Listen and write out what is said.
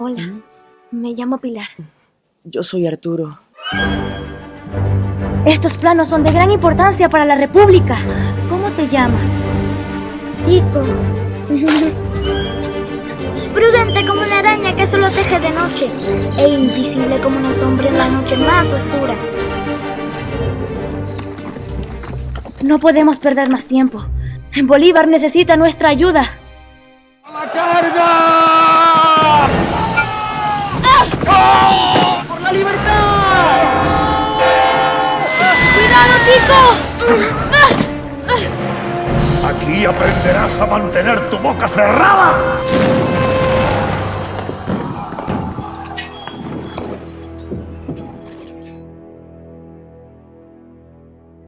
Hola, me llamo Pilar. Yo soy Arturo. Estos planos son de gran importancia para la República. ¿Cómo te llamas? Tico. Prudente como una araña que solo teje de noche. E invisible como una sombra en la noche más oscura. No podemos perder más tiempo. Bolívar necesita nuestra ayuda. ¡A la carga! Aquí aprenderás a mantener tu boca cerrada.